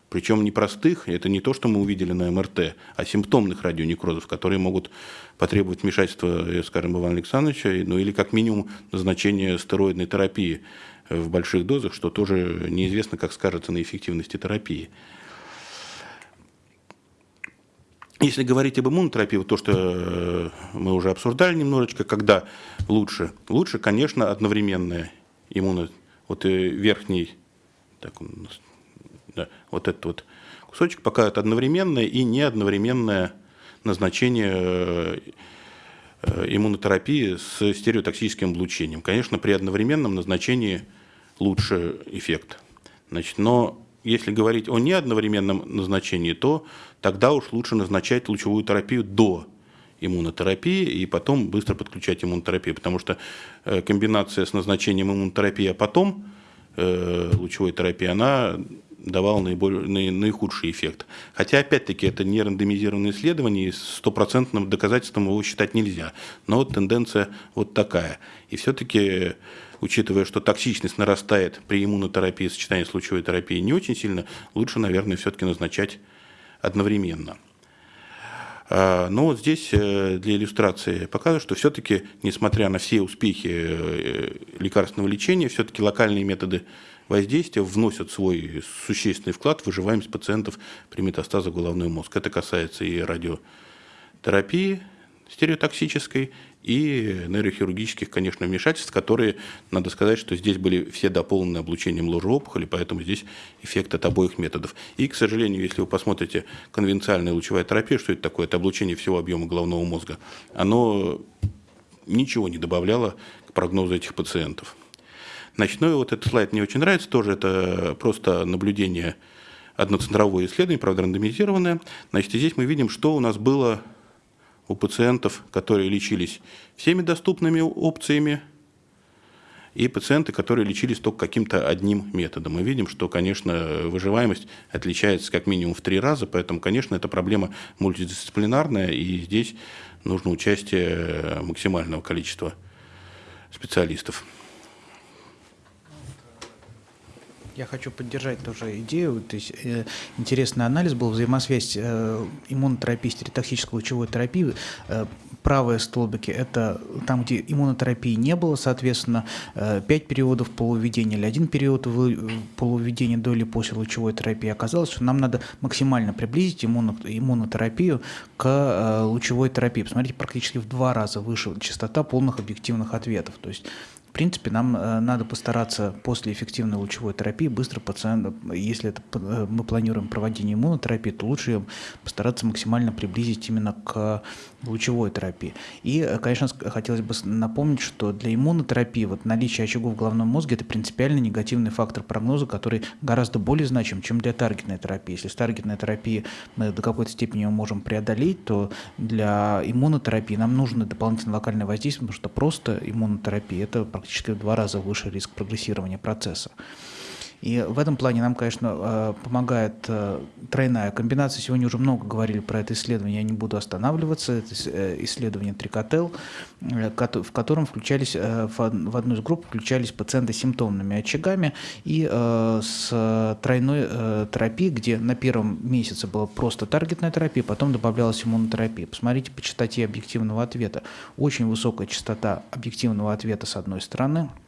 причем непростых, это не то, что мы увидели на МРТ, а симптомных радионекрозов, которые могут потребовать вмешательства, э, скажем, Ивана Александровича, ну или как минимум назначение стероидной терапии в больших дозах, что тоже неизвестно, как скажется на эффективности терапии. Если говорить об иммунотерапии, то, что э, мы уже обсуждали немножечко, когда лучше? Лучше, конечно, одновременная иммуно... Вот верхний, так у нас, вот этот вот кусочек показывает одновременное и не одновременное назначение э, иммунотерапии с стереотоксическим облучением. Конечно, при одновременном назначении лучше эффект. Значит, но если говорить о неодновременном назначении, то тогда уж лучше назначать лучевую терапию до иммунотерапии и потом быстро подключать иммунотерапию, потому что э, комбинация с назначением иммунотерапии, а потом э, лучевой терапии, она давала наиболее, наихудший эффект. Хотя, опять-таки, это не рандомизированное исследование, и стопроцентным доказательством его считать нельзя. Но вот тенденция вот такая. И все-таки учитывая, что токсичность нарастает при иммунотерапии, сочетании с лучевой терапией не очень сильно, лучше, наверное, все-таки назначать одновременно. А, но вот здесь э, для иллюстрации показываю, что все-таки, несмотря на все успехи э, лекарственного лечения, все-таки локальные методы воздействия вносят свой существенный вклад в выживаемость пациентов при метастазах головной мозг. Это касается и радиотерапии стереотоксической, и нейрохирургических, конечно, вмешательств, которые, надо сказать, что здесь были все дополнены облучением ложеопухоли, поэтому здесь эффект от обоих методов. И, к сожалению, если вы посмотрите конвенциальная лучевая терапия, что это такое, это облучение всего объема головного мозга, оно ничего не добавляло к прогнозу этих пациентов. И вот этот слайд мне очень нравится, тоже это просто наблюдение одноцентровое исследование, правда, рандомизированное. Значит, и здесь мы видим, что у нас было у пациентов, которые лечились всеми доступными опциями, и пациенты, которые лечились только каким-то одним методом. Мы видим, что, конечно, выживаемость отличается как минимум в три раза, поэтому, конечно, это проблема мультидисциплинарная, и здесь нужно участие максимального количества специалистов. Я хочу поддержать тоже идею. То есть, э, интересный анализ был взаимосвязь э, иммунотерапии, стереотоксической лучевой терапии. Э, правые столбики – это там, где иммунотерапии не было, соответственно, э, 5 периодов полуведения или один период полуведения до или после лучевой терапии. Оказалось, что нам надо максимально приблизить иммуно, иммунотерапию к э, лучевой терапии. Посмотрите, практически в два раза выше частота полных объективных ответов. То есть принципе, нам надо постараться после эффективной лучевой терапии быстро пациента, если это, мы планируем проводить иммунотерапии, то лучше постараться максимально приблизить именно к лучевой терапии. И, конечно, хотелось бы напомнить, что для иммунотерапии вот наличие очагов в головном мозге – это принципиально негативный фактор прогноза, который гораздо более значим, чем для таргетной терапии. Если с таргетной терапией мы до какой-то степени его можем преодолеть, то для иммунотерапии нам нужно дополнительное локальное воздействие, потому что просто иммунотерапия – это практически в два раза выше риск прогрессирования процесса. И в этом плане нам, конечно, э, помогает э, тройная комбинация. Сегодня уже много говорили про это исследование, я не буду останавливаться. Это э, исследование Трикотел, в котором включались, в одну из групп включались пациенты с симптомными очагами и с тройной терапией, где на первом месяце была просто таргетная терапия, потом добавлялась иммунотерапия. Посмотрите по частоте объективного ответа. Очень высокая частота объективного ответа с одной стороны –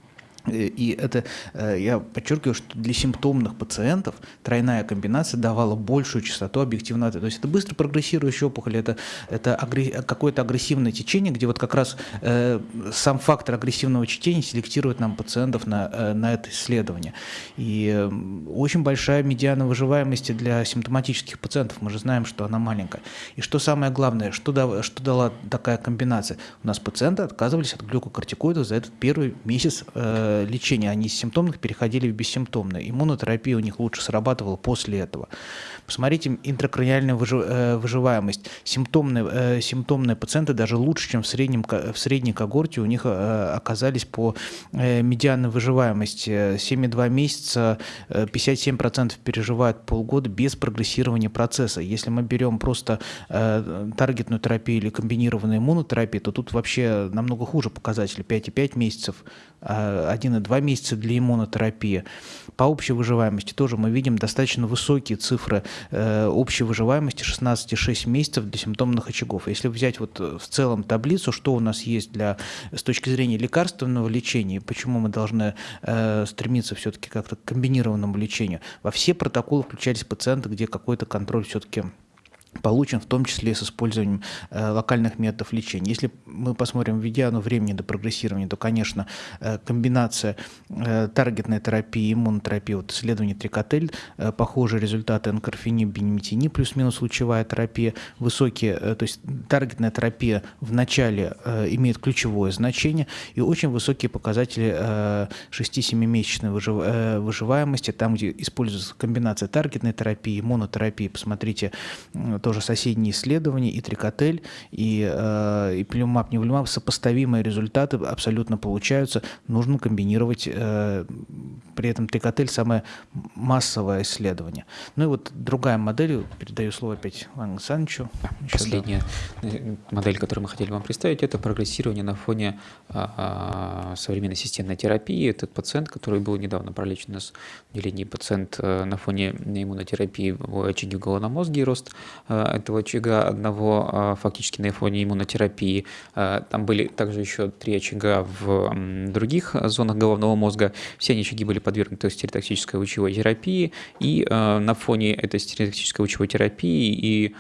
и это, э, я подчеркиваю, что для симптомных пациентов тройная комбинация давала большую частоту объективного ответа. То есть это быстро прогрессирующая опухоль, это, это какое-то агрессивное течение, где вот как раз э, сам фактор агрессивного течения селектирует нам пациентов на, э, на это исследование. И э, очень большая медиана выживаемости для симптоматических пациентов, мы же знаем, что она маленькая. И что самое главное, что, да, что дала такая комбинация? У нас пациенты отказывались от глюкокортикоидов за этот первый месяц э, лечения, они из симптомных переходили в бессимптомные. Иммунотерапия у них лучше срабатывала после этого. Посмотрите интракраниальную э, выживаемость. Симптомные, э, симптомные пациенты даже лучше, чем в, среднем, в средней когорте у них э, оказались по медианной выживаемости. 7,2 месяца 57% переживают полгода без прогрессирования процесса. Если мы берем просто таргетную терапию или комбинированную иммунотерапию, то тут вообще намного хуже показатели. 5,5 месяцев, 1,2 месяца для иммунотерапии. По общей выживаемости тоже мы видим достаточно высокие цифры э, общей выживаемости 16,6 месяцев для симптомных очагов. Если взять вот в целом таблицу, что у нас есть для, с точки зрения лекарственного лечения, почему мы должны э, стремиться все-таки как-то к комбинированному лечению, во все протоколы включались пациенты, где какой-то контроль все-таки получен в том числе с использованием э, локальных методов лечения. Если мы посмотрим медиану времени до прогрессирования, то, конечно, э, комбинация э, таргетной терапии, иммунотерапии, вот исследование Трикотель, э, похожие результаты энкорфини, бенемитини, плюс-минус лучевая терапия, высокие, э, то есть таргетная терапия в начале э, имеет ключевое значение и очень высокие показатели э, 6-7-месячной выжив, э, выживаемости, там, где используется комбинация таргетной терапии, иммунотерапии, посмотрите, тоже соседние исследования, и трикотель, и, э, и плюмап, невлюмап, сопоставимые результаты абсолютно получаются. Нужно комбинировать, э, при этом трикотель самое массовое исследование. Ну и вот другая модель, передаю слово опять Ивану Александровичу. Еще, Последняя да. Э, модель, которую мы хотели вам представить, это прогрессирование на фоне а, а, современной системной терапии. Этот пациент, который был недавно пролечен у нас в отделении, пациент а, на фоне иммунотерапии в очаге в головном мозге и рост Э, этого очага, одного э, фактически на фоне иммунотерапии. Э, там были также еще три очага в других зонах головного мозга. Все они очаги были подвергнуты стереотоксической лучевой терапии. И на фоне этой стереотоксической лучевой терапии и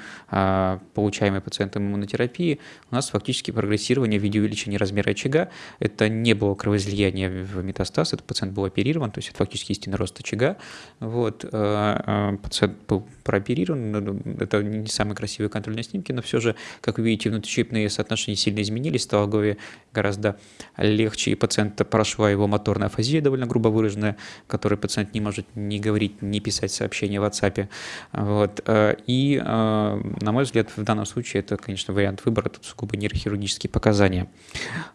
получаемой пациентом иммунотерапии у нас фактически прогрессирование в виде увеличения размера очага. Это не было кровоизлияния в метастаз, этот пациент был оперирован, то есть это фактически истинный рост очага. Вот, пациент был прооперирован, это не самые красивые контрольные снимки, но все же, как вы видите, внутричипные соотношения сильно изменились, стало голове гораздо легче, и пациента прошла его моторная афазия довольно грубо выраженная, которой пациент не может ни говорить, ни писать сообщения в WhatsApp. Вот. Э, и, э, на мой взгляд, в данном случае это, конечно, вариант выбора, тут сугубо нейрохирургические показания.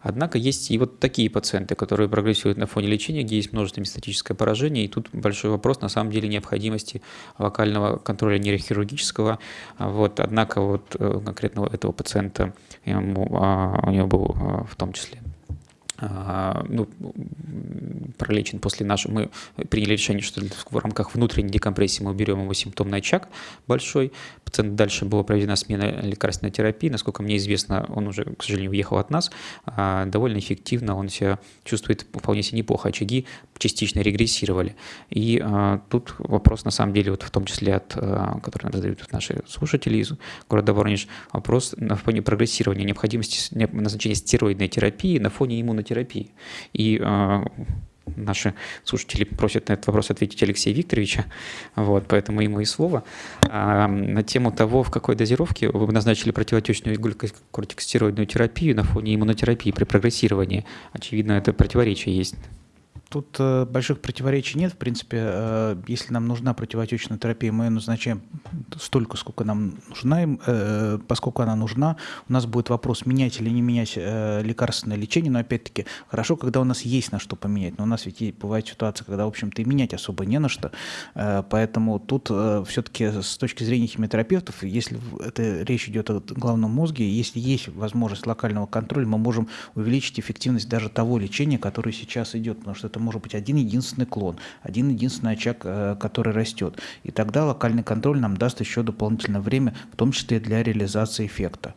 Однако есть и вот такие пациенты, которые прогрессируют на фоне лечения, где есть множество метастатическое поражение, и тут большой вопрос на самом деле необходимости локального контроля нейрохирургического, вот, однако вот э, конкретно этого пациента ему, а, у него был в том числе ну, пролечен после нашего, мы приняли решение, что в рамках внутренней декомпрессии мы уберем его симптомный очаг большой. Пациент дальше была проведена смена лекарственной терапии. Насколько мне известно, он уже, к сожалению, уехал от нас. А, довольно эффективно он себя чувствует вполне себе неплохо. Очаги частично регрессировали. И а, тут вопрос, на самом деле, вот в том числе от, который задают наши слушатели из города Воронеж, вопрос на фоне прогрессирования необходимости назначения стероидной терапии на фоне иммунотерапии радиотерапии. И наши слушатели просят на этот вопрос ответить Алексея Викторовича, вот, поэтому ему и слово. А, на тему того, в какой дозировке вы назначили противотечную глюкокортикостероидную терапию на фоне иммунотерапии при прогрессировании, очевидно, это противоречие есть. Тут э, больших противоречий нет. В принципе, э, если нам нужна противотечная терапия, мы ее назначаем столько, сколько нам нужна. Э, поскольку она нужна, у нас будет вопрос, менять или не менять лекарственное лечение. Но опять-таки, хорошо, когда у нас есть на что поменять. Но у нас ведь бывает ситуация, когда, в общем-то, и менять особо не на что. Поэтому тут все-таки с точки зрения химиотерапевтов, если это речь идет о головном мозге, если есть возможность локального контроля, мы можем увеличить эффективность даже того лечения, которое сейчас идет. Потому что это может быть один единственный клон, один единственный очаг, э, который растет. И тогда локальный контроль нам даст еще дополнительное время, в том числе для реализации эффекта.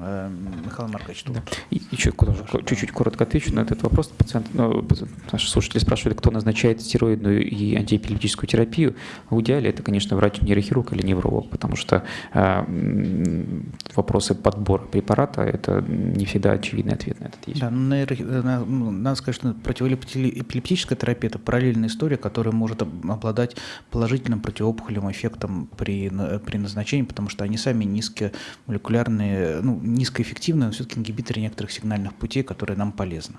Э, Михаил Маркович, да. И еще чуть-чуть коротко отвечу на этот вопрос. Пациент, ну, наши слушатели спрашивали, кто назначает стероидную и антиэпилептическую терапию. В идеале это, конечно, врач-нейрохирург или невролог, потому что э, вопросы подбора препарата – это не всегда очевидный ответ на этот есть. Да, нейро, ну, надо сказать, что противоэпилептическая эпилептическая терапия – это параллельная история, которая может обладать положительным противоопухолевым эффектом при, при назначении, потому что они сами низкомолекулярные, ну, низкоэффективные, но все-таки ингибиторы некоторых сигнальных путей, которые нам полезны.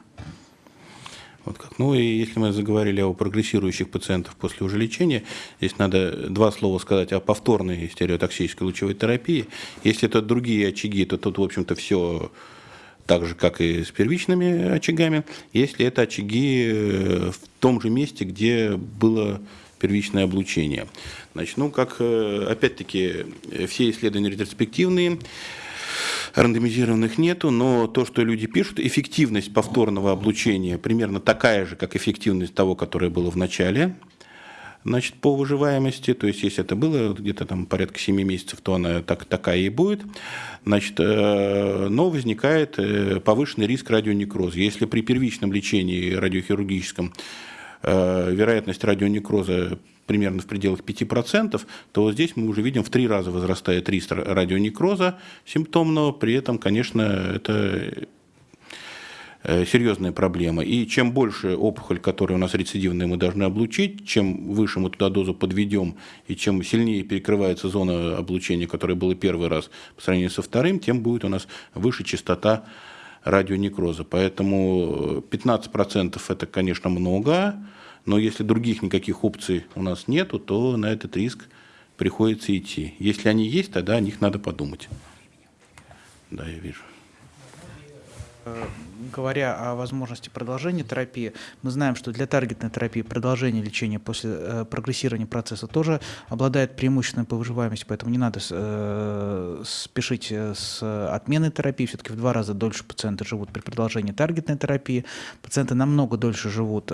Вот как. Ну и если мы заговорили о прогрессирующих пациентах после уже лечения, здесь надо два слова сказать о повторной стереотоксической лучевой терапии. Если это другие очаги, то тут, в общем-то, все так же, как и с первичными очагами, если это очаги э, в том же месте, где было первичное облучение. Значит, ну, как, э, опять-таки, все исследования ретроспективные, рандомизированных нету, но то, что люди пишут, эффективность повторного облучения примерно такая же, как эффективность того, которое было в начале значит, по выживаемости, то есть если это было где-то там порядка 7 месяцев, то она так, такая и будет, значит, э, но возникает э, повышенный риск радионекроза. Если при первичном лечении радиохирургическом э, вероятность радионекроза примерно в пределах 5%, то вот здесь мы уже видим в три раза возрастает риск радионекроза симптомного, при этом, конечно, это серьезная проблема. И чем больше опухоль, которая у нас рецидивная, мы должны облучить, чем выше мы туда дозу подведем, и чем сильнее перекрывается зона облучения, которая была первый раз по сравнению со вторым, тем будет у нас выше частота радионекроза. Поэтому 15% это, конечно, много, но если других никаких опций у нас нету, то на этот риск приходится идти. Если они есть, тогда о них надо подумать. Да, я вижу. Э, говоря о возможности продолжения терапии, мы знаем, что для таргетной терапии продолжение лечения после э, прогрессирования процесса тоже обладает преимущественной по выживаемости, поэтому не надо э, спешить с отменой терапии. Все-таки в два раза дольше пациенты живут при продолжении таргетной терапии. Пациенты намного дольше живут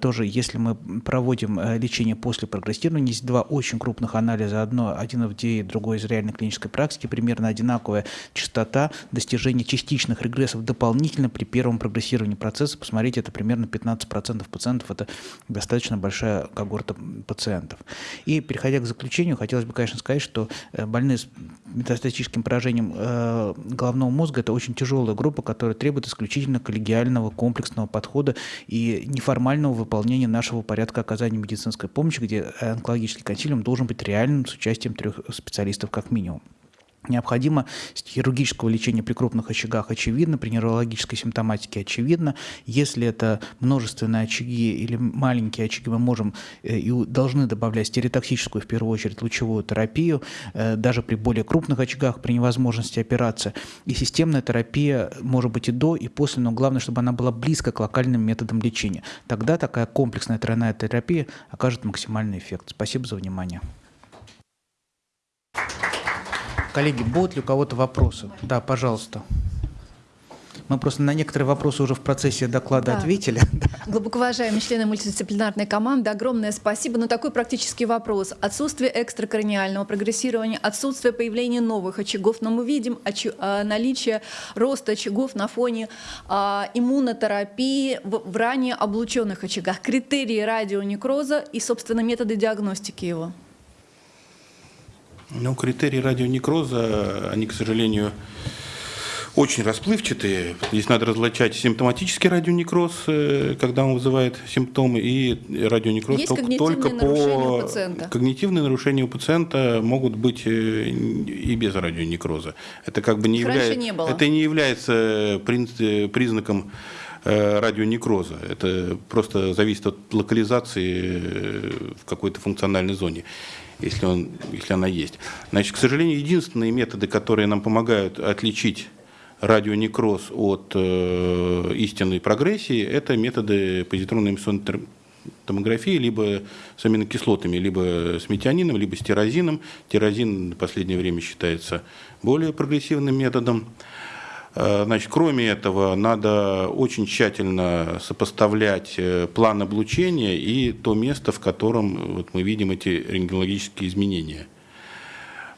тоже, если мы проводим лечение после прогрессирования. Есть два очень крупных анализа. Одно, один FDA, другой из реальной клинической практики. Примерно одинаковая частота достижения частичных регрессов дополнительно при первом прогрессировании процесса. Посмотрите, это примерно 15% пациентов, это достаточно большая когорта пациентов. И переходя к заключению, хотелось бы, конечно, сказать, что э, больные с метастатическим поражением э, головного мозга – это очень тяжелая группа, которая требует исключительно коллегиального комплексного подхода и неформального выполнения нашего порядка оказания медицинской помощи, где онкологический консилиум должен быть реальным с участием трех специалистов как минимум. Необходимо хирургического лечения при крупных очагах очевидно, при неврологической симптоматике очевидно. Если это множественные очаги или маленькие очаги, мы можем э, и должны добавлять стереотоксическую, в первую очередь, лучевую терапию, э, даже при более крупных очагах, при невозможности операции. И системная терапия может быть и до, и после, но главное, чтобы она была близко к локальным методам лечения. Тогда такая комплексная тройная терапия окажет максимальный эффект. Спасибо за внимание. Коллеги, будут ли у кого-то вопросы? Да, пожалуйста. Мы просто на некоторые вопросы уже в процессе доклада да. ответили. Глубоко уважаемые члены мультидисциплинарной команды, огромное спасибо. Но такой практический вопрос. Отсутствие экстракраниального прогрессирования, отсутствие появления новых очагов. Но мы видим. А, наличие роста очагов на фоне а, иммунотерапии в, в ранее облученных очагах. Критерии радионекроза и, собственно, методы диагностики его. Ну, критерии радионекроза, они, к сожалению, очень расплывчатые. Здесь надо различать симптоматический радионекроз, э, когда он вызывает симптомы, и радионекроз Есть только, только по... пациента? Когнитивные нарушения у пациента могут быть э, и без радионекроза. Это как бы не является... не было. Это не является э, признаком радионекроза. Это просто зависит от локализации в какой-то функциональной зоне, если, он, если она есть. Значит, к сожалению, единственные методы, которые нам помогают отличить радионекроз от э, истинной прогрессии, это методы позитронной эмиссионной томографии либо с аминокислотами, либо с метионином, либо с тирозином. Тирозин в последнее время считается более прогрессивным методом. Э, Значит, кроме этого, надо очень тщательно сопоставлять э, план облучения и то место, в котором вот, мы видим эти рентгенологические изменения.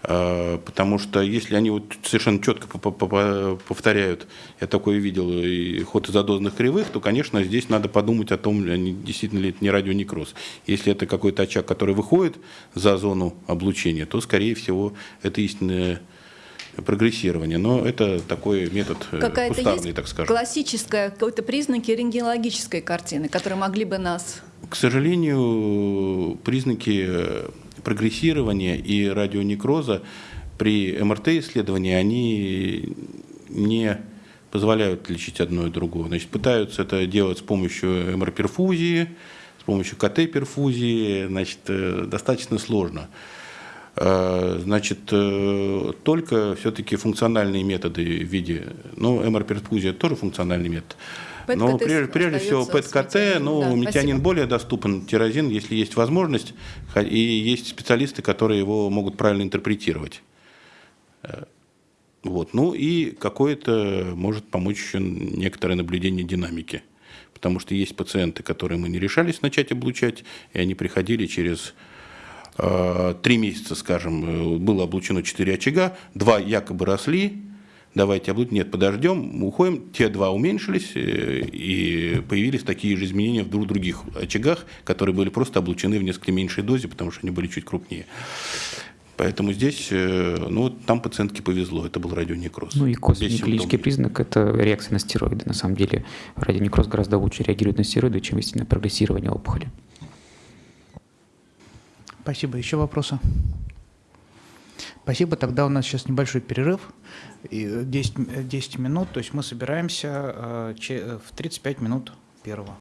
Э, Потому что если они вот совершенно четко по- по- по- повторяют, я такое видел, и ход изодозных кривых, то, конечно, здесь надо подумать о том, действительно ли это не радионекроз. Если это какой-то очаг, который выходит за зону облучения, то, скорее всего, это истинное прогрессирование. Но это такой метод э, Какая-то кустарный, есть так скажем. классическая, какой-то признаки рентгенологической картины, которые могли бы нас... К сожалению, признаки э, прогрессирования и радионекроза при МРТ-исследовании, они не позволяют лечить одно и другое. Значит, пытаются это делать с помощью МР-перфузии, с помощью КТ-перфузии, значит, э, достаточно сложно. Э, Значит, э, только все-таки функциональные методы в виде, ну, МР-перфузия тоже функциональный метод, но прежде, прежде всего ПЭТ-КТ, ну, Да, метионин спасибо. более доступен, тирозин, если есть возможность, и есть специалисты, которые его могут правильно интерпретировать. Э, Вот. Ну и какое-то может помочь еще некоторое наблюдение динамики. Потому что есть пациенты, которые мы не решались начать облучать, и они приходили через три месяца, скажем, э, было облучено четыре очага, два якобы росли, давайте облучим, нет, подождем, уходим, те два уменьшились, э, и появились такие же изменения в двух других очагах, которые были просто облучены в несколько меньшей дозе, потому что они были чуть крупнее. Поэтому здесь, э, ну, там пациентке повезло, это был радионекроз. Ну и Без косвенный клинический признак – это реакция на стероиды. На самом деле радионекроз гораздо лучше реагирует на стероиды, чем истинное прогрессирование опухоли. Спасибо. Еще вопросы? Спасибо. Тогда у нас сейчас небольшой перерыв. И, э, 10, м- э, 10 минут. То есть мы собираемся э, э, в 35 минут первого.